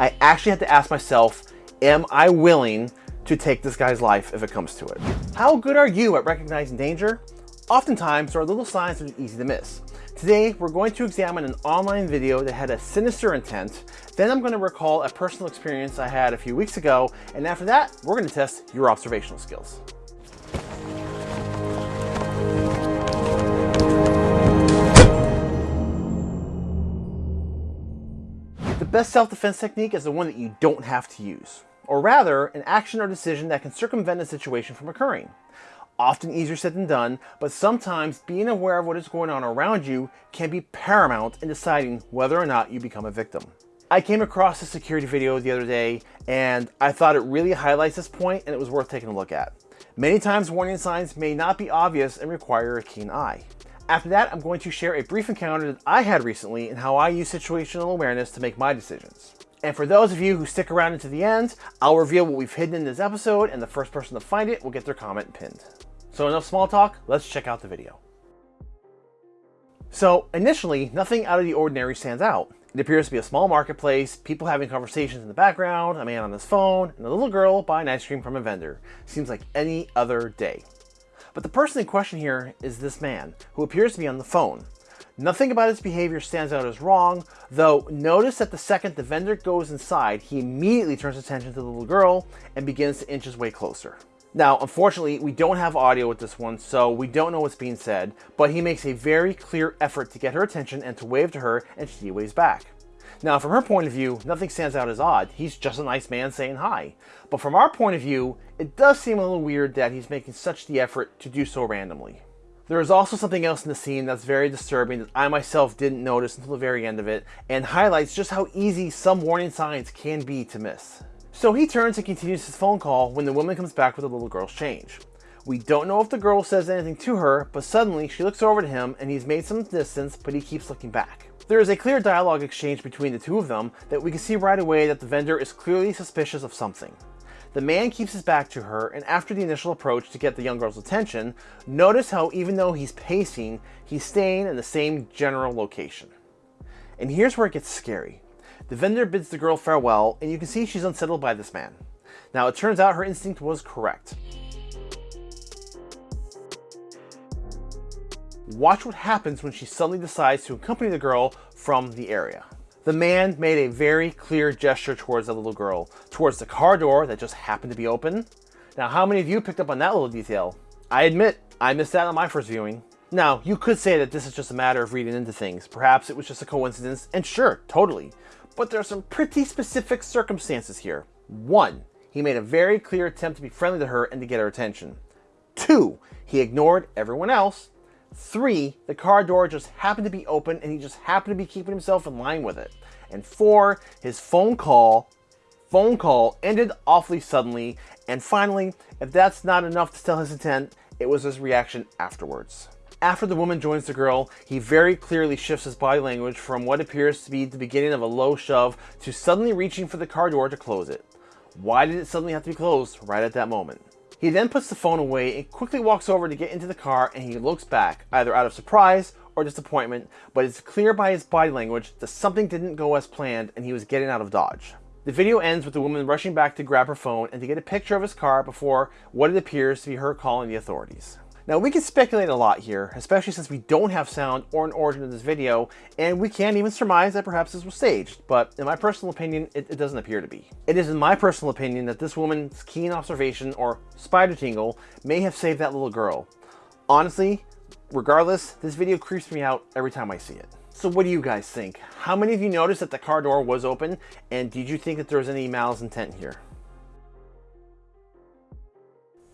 I actually had to ask myself, am I willing to take this guy's life if it comes to it? How good are you at recognizing danger? Oftentimes, there are little signs that are easy to miss. Today, we're going to examine an online video that had a sinister intent. Then I'm going to recall a personal experience I had a few weeks ago. And after that, we're going to test your observational skills. Best self-defense technique is the one that you don't have to use. Or rather, an action or decision that can circumvent a situation from occurring often easier said than done, but sometimes being aware of what is going on around you can be paramount in deciding whether or not you become a victim. I came across a security video the other day and I thought it really highlights this point and it was worth taking a look at. Many times warning signs may not be obvious and require a keen eye. After that, I'm going to share a brief encounter that I had recently and how I use situational awareness to make my decisions. And for those of you who stick around until the end, I'll reveal what we've hidden in this episode and the first person to find it will get their comment pinned. So enough small talk, let's check out the video. So initially, nothing out of the ordinary stands out. It appears to be a small marketplace, people having conversations in the background, a man on his phone, and a little girl buying ice cream from a vendor. Seems like any other day. But the person in question here is this man, who appears to be on the phone. Nothing about his behavior stands out as wrong, though notice that the second the vendor goes inside, he immediately turns attention to the little girl and begins to inch his way closer. Now, unfortunately, we don't have audio with this one, so we don't know what's being said, but he makes a very clear effort to get her attention and to wave to her, and she waves back. Now, from her point of view, nothing stands out as odd. He's just a nice man saying hi. But from our point of view, it does seem a little weird that he's making such the effort to do so randomly. There is also something else in the scene that's very disturbing that I myself didn't notice until the very end of it, and highlights just how easy some warning signs can be to miss. So he turns and continues his phone call when the woman comes back with the little girl's change. We don't know if the girl says anything to her, but suddenly she looks over to him and he's made some distance, but he keeps looking back. There is a clear dialogue exchange between the two of them that we can see right away that the vendor is clearly suspicious of something. The man keeps his back to her, and after the initial approach to get the young girl's attention, notice how even though he's pacing, he's staying in the same general location. And here's where it gets scary. The vendor bids the girl farewell, and you can see she's unsettled by this man. Now, it turns out her instinct was correct. Watch what happens when she suddenly decides to accompany the girl from the area. The man made a very clear gesture towards the little girl, towards the car door that just happened to be open. Now, how many of you picked up on that little detail? I admit, I missed that on my first viewing. Now, you could say that this is just a matter of reading into things. Perhaps it was just a coincidence, and sure, totally but there are some pretty specific circumstances here. One, he made a very clear attempt to be friendly to her and to get her attention. Two, he ignored everyone else. Three, the car door just happened to be open and he just happened to be keeping himself in line with it. And four, his phone call, phone call ended awfully suddenly. And finally, if that's not enough to tell his intent, it was his reaction afterwards. After the woman joins the girl, he very clearly shifts his body language from what appears to be the beginning of a low shove to suddenly reaching for the car door to close it. Why did it suddenly have to be closed right at that moment? He then puts the phone away and quickly walks over to get into the car and he looks back, either out of surprise or disappointment, but it's clear by his body language that something didn't go as planned and he was getting out of Dodge. The video ends with the woman rushing back to grab her phone and to get a picture of his car before what it appears to be her calling the authorities. Now we can speculate a lot here, especially since we don't have sound or an origin of this video, and we can't even surmise that perhaps this was staged, but in my personal opinion, it, it doesn't appear to be. It is in my personal opinion that this woman's keen observation or spider tingle may have saved that little girl. Honestly, regardless, this video creeps me out every time I see it. So what do you guys think? How many of you noticed that the car door was open, and did you think that there was any malice intent here?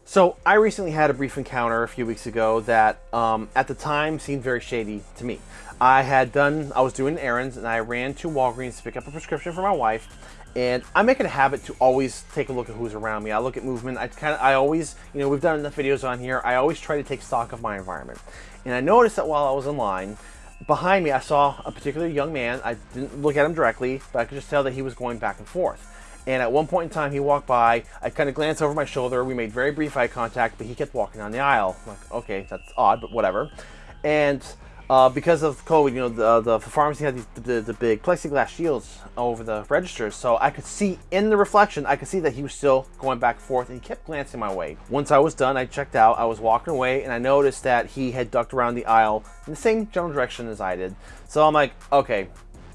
So I recently had a brief encounter a few weeks ago that um, at the time seemed very shady to me. I had done, I was doing errands and I ran to Walgreens to pick up a prescription for my wife and I make it a habit to always take a look at who's around me. I look at movement. I kind of, I always, you know, we've done enough videos on here. I always try to take stock of my environment. And I noticed that while I was in line, behind me, I saw a particular young man. I didn't look at him directly, but I could just tell that he was going back and forth. And at one point in time, he walked by. I kind of glanced over my shoulder. We made very brief eye contact, but he kept walking down the aisle. I'm like, okay, that's odd, but whatever. And Uh, because of COVID, you know, the, the pharmacy had these, the, the big plexiglass shields over the registers, so I could see in the reflection, I could see that he was still going back and forth, and he kept glancing my way. Once I was done, I checked out, I was walking away, and I noticed that he had ducked around the aisle in the same general direction as I did. So I'm like, okay,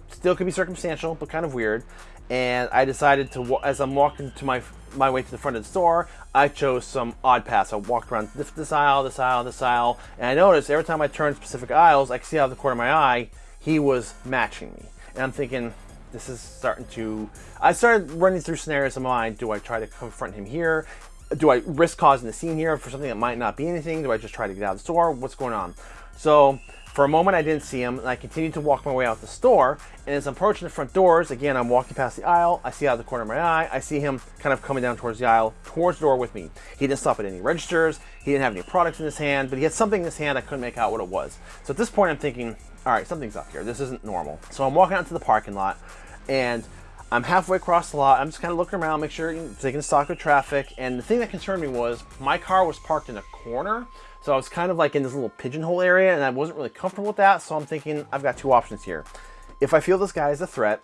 still could be circumstantial, but kind of weird. And I decided to, as I'm walking to my my way to the front of the store, I chose some odd paths. I walked around this, this aisle, this aisle, this aisle, and I noticed every time I turned specific aisles, I could see out of the corner of my eye, he was matching me. And I'm thinking, this is starting to... I started running through scenarios in my mind. Do I try to confront him here? Do I risk causing a scene here for something that might not be anything? Do I just try to get out of the store? What's going on? So for a moment, I didn't see him, and I continued to walk my way out the store. And as I'm approaching the front doors, again, I'm walking past the aisle. I see out of the corner of my eye, I see him kind of coming down towards the aisle, towards the door with me. He didn't stop at any registers. He didn't have any products in his hand, but he had something in his hand. I couldn't make out what it was. So at this point, I'm thinking, all right, something's up here. This isn't normal. So I'm walking out to the parking lot, and I'm halfway across the lot. I'm just kind of looking around, make sure, taking stock of traffic. And the thing that concerned me was my car was parked in a corner. So I was kind of like in this little pigeonhole area and I wasn't really comfortable with that. So I'm thinking I've got two options here. If I feel this guy is a threat,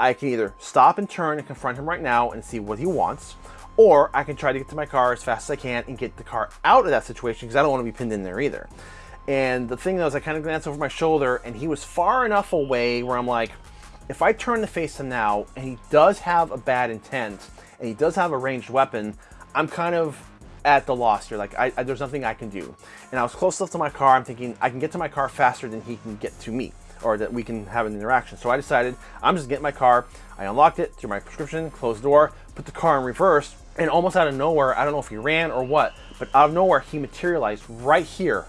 I can either stop and turn and confront him right now and see what he wants, or I can try to get to my car as fast as I can and get the car out of that situation because I don't want to be pinned in there either. And the thing though is I kind of glanced over my shoulder and he was far enough away where I'm like, if I turn to face him now and he does have a bad intent and he does have a ranged weapon, I'm kind of at the loss here. Like, I, I, there's nothing I can do. And I was close enough to my car. I'm thinking I can get to my car faster than he can get to me or that we can have an interaction. So I decided I'm just getting my car. I unlocked it through my prescription, closed the door, put the car in reverse, and almost out of nowhere, I don't know if he ran or what, but out of nowhere, he materialized right here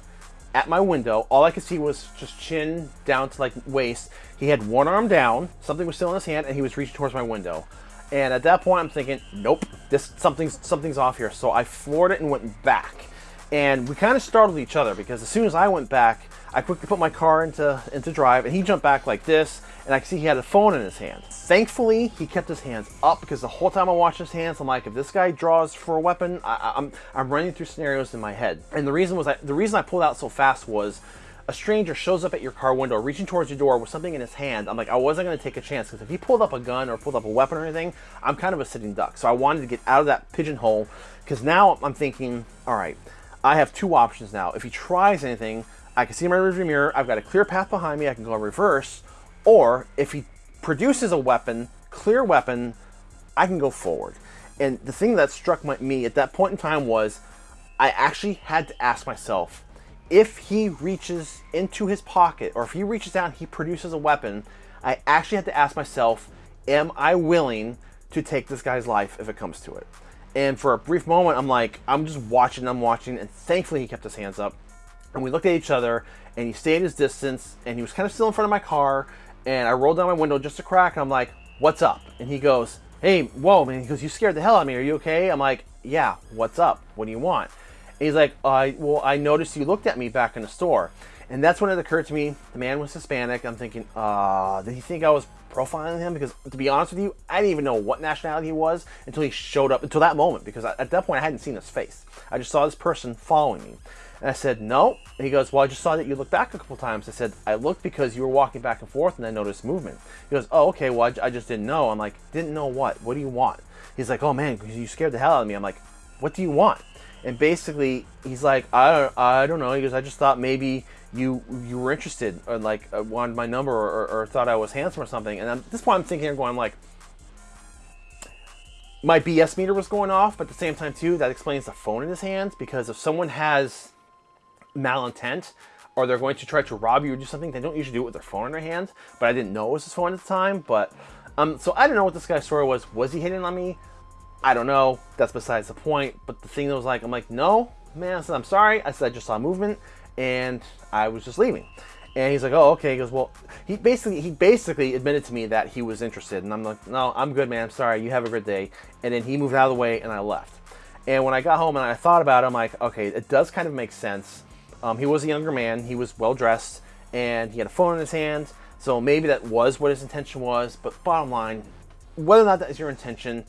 at my window. All I could see was just chin down to like waist. He had one arm down, something was still in his hand, and he was reaching towards my window. And at that point, I'm thinking, nope, this something's something's off here. So I floored it and went back. And we kind of startled each other because as soon as I went back, I quickly put my car into, into drive and he jumped back like this and I could see he had a phone in his hand. Thankfully, he kept his hands up because the whole time I watched his hands, I'm like, if this guy draws for a weapon, I, am I'm, I'm running through scenarios in my head. And the reason was, I, the reason I pulled out so fast was a stranger shows up at your car window, reaching towards your door with something in his hand. I'm like, I wasn't going to take a chance because if he pulled up a gun or pulled up a weapon or anything, I'm kind of a sitting duck. So I wanted to get out of that pigeonhole because now I'm thinking, all right, I have two options now. If he tries anything, I can see my rearview mirror. I've got a clear path behind me. I can go in reverse. Or if he produces a weapon, clear weapon, I can go forward. And the thing that struck my, me at that point in time was I actually had to ask myself, if he reaches into his pocket or if he reaches down, he produces a weapon, I actually had to ask myself, am I willing to take this guy's life if it comes to it? And for a brief moment, I'm like, I'm just watching, I'm watching, and thankfully he kept his hands up. And we looked at each other, and he stayed his distance, and he was kind of still in front of my car. And I rolled down my window just a crack, and I'm like, "What's up?" And he goes, "Hey, whoa, man!" He goes, "You scared the hell out of me. Are you okay?" I'm like, "Yeah. What's up? What do you want?" He's like, "I well, I noticed you looked at me back in the store." And that's when it occurred to me, the man was Hispanic. I'm thinking, uh, did he think I was profiling him? Because to be honest with you, I didn't even know what nationality he was until he showed up, until that moment, because at that point I hadn't seen his face. I just saw this person following me. And I said, no. And he goes, well, I just saw that you looked back a couple times. I said, I looked because you were walking back and forth and I noticed movement. He goes, oh, okay, well, I, I just didn't know. I'm like, didn't know what? What do you want? He's like, oh man, you scared the hell out of me. I'm like, what do you want? And basically, he's like, I don't, I don't know. He goes, I just thought maybe you you were interested or like uh, wanted my number or, or, or, thought I was handsome or something. And at this point, I'm thinking, I'm going, like, my BS meter was going off, but at the same time, too, that explains the phone in his hands because if someone has malintent or they're going to try to rob you or do something, they don't usually do it with their phone in their hand. But I didn't know it was his phone at the time. But um, so I don't know what this guy's story was. Was he hitting on me? I don't know. That's besides the point. But the thing that was like, I'm like, no, man. I said, I'm sorry. I said, I just saw movement and I was just leaving. And he's like, oh, okay. He goes, well, he basically he basically admitted to me that he was interested, and I'm like, no, I'm good, man. I'm sorry. You have a good day. And then he moved out of the way, and I left. And when I got home and I thought about it, I'm like, okay, it does kind of make sense um, he was a younger man. He was well dressed, and he had a phone in his hand. So maybe that was what his intention was. But bottom line, whether or not that is your intention,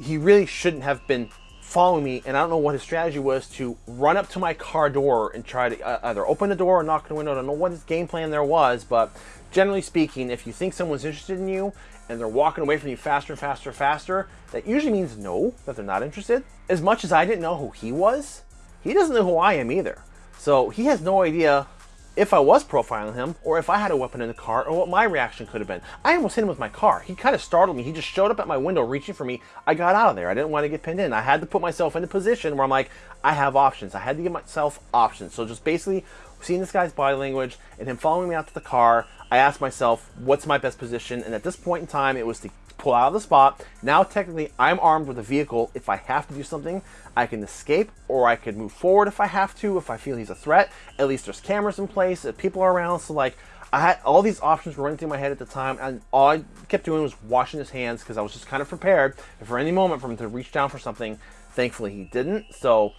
he really shouldn't have been following me, and I don't know what his strategy was to run up to my car door and try to uh, either open the door or knock on the window. I don't know what his game plan there was, but generally speaking, if you think someone's interested in you and they're walking away from you faster and faster and faster, that usually means no, that they're not interested. As much as I didn't know who he was, he doesn't know who I am either. So he has no idea if I was profiling him or if I had a weapon in the car or what my reaction could have been. I almost hit him with my car. He kind of startled me. He just showed up at my window reaching for me. I got out of there. I didn't want to get pinned in. I had to put myself in a position where I'm like, I have options. I had to give myself options. So just basically seeing this guy's body language and him following me out to the car, I asked myself, what's my best position? And at this point in time, it was to pull out of the spot. Now, technically, I'm armed with a vehicle. If I have to do something, I can escape or I could move forward if I have to, if I feel he's a threat. At least there's cameras in place, if people are around. So, like, I had all these options running through my head at the time, and all I kept doing was washing his hands because I was just kind of prepared for any moment for him to reach down for something. Thankfully, he didn't. So,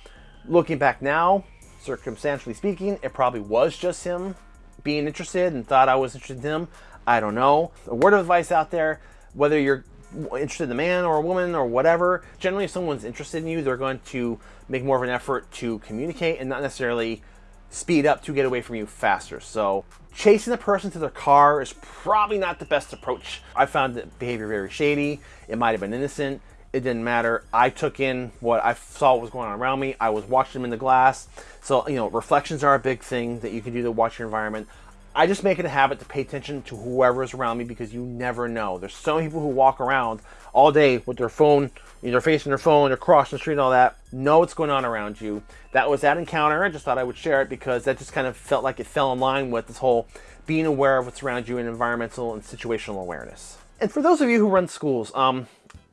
looking back now, circumstantially speaking, it probably was just him being interested and thought I was interested in him. I don't know. A word of advice out there whether you're interested in a man or a woman or whatever, generally if someone's interested in you, they're going to make more of an effort to communicate and not necessarily speed up to get away from you faster. So chasing a person to their car is probably not the best approach. I found the behavior very shady. It might have been innocent. It didn't matter. I took in what I saw was going on around me. I was watching them in the glass. So, you know, reflections are a big thing that you can do to watch your environment. I just make it a habit to pay attention to whoever is around me because you never know. There's so many people who walk around all day with their phone, they're facing their phone, they're crossing the street and all that. Know what's going on around you. That was that encounter. I just thought I would share it because that just kind of felt like it fell in line with this whole being aware of what's around you and environmental and situational awareness. And for those of you who run schools, um,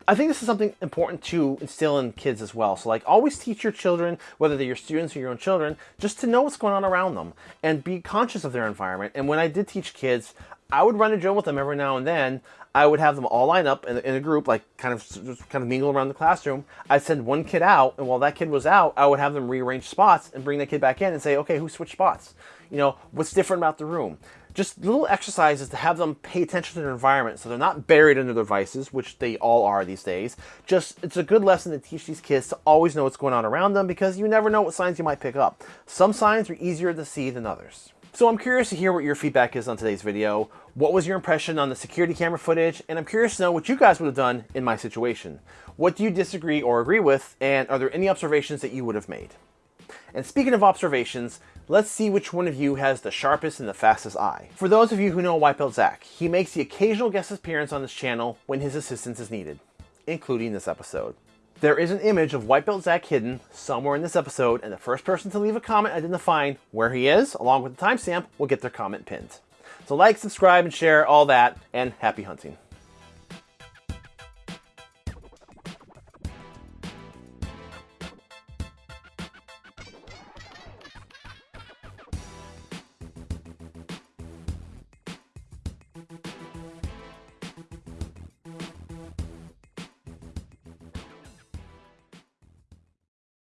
I think this is something important to instill in kids as well. So like always teach your children, whether they're your students or your own children, just to know what's going on around them and be conscious of their environment. And when I did teach kids, I would run a drill with them every now and then. I would have them all line up in, in a group, like kind of kind of mingle around the classroom. I'd send one kid out, and while that kid was out, I would have them rearrange spots and bring that kid back in and say, okay, who switched spots? You know, what's different about the room? just little exercises to have them pay attention to their environment so they're not buried under their devices, which they all are these days. Just, it's a good lesson to teach these kids to always know what's going on around them because you never know what signs you might pick up. Some signs are easier to see than others. So I'm curious to hear what your feedback is on today's video. What was your impression on the security camera footage? And I'm curious to know what you guys would have done in my situation. What do you disagree or agree with? And are there any observations that you would have made? And speaking of observations, let's see which one of you has the sharpest and the fastest eye. For those of you who know White Belt Zach, he makes the occasional guest appearance on this channel when his assistance is needed, including this episode. There is an image of White Belt Zach hidden somewhere in this episode, and the first person to leave a comment identifying where he is, along with the timestamp, will get their comment pinned. So like, subscribe, and share all that, and happy hunting.